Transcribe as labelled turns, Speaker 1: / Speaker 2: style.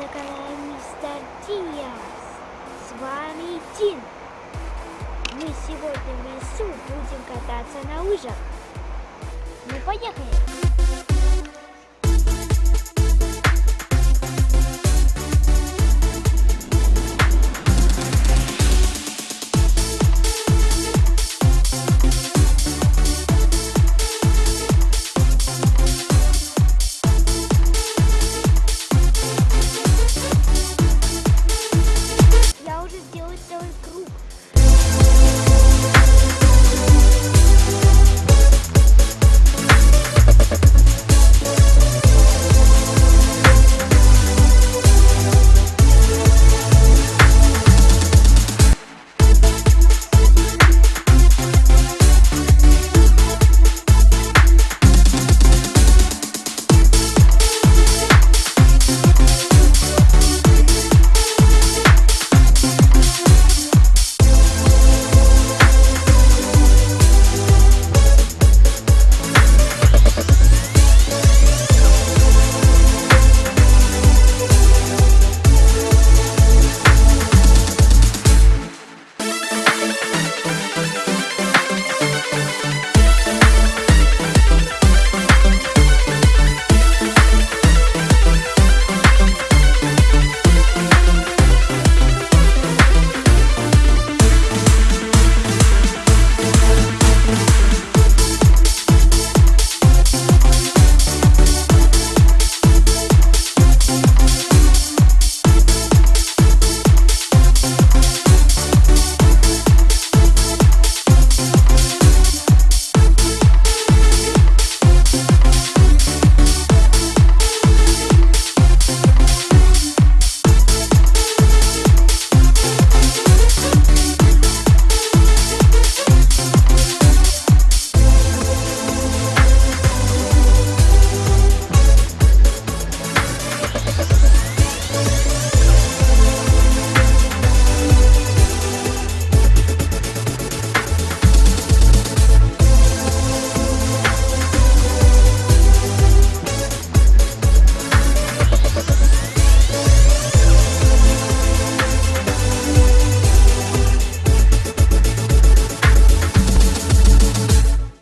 Speaker 1: на канале Мистер Диас. С вами Дин. Мы сегодня в лесу будем кататься на лыжах. Ну, поехали!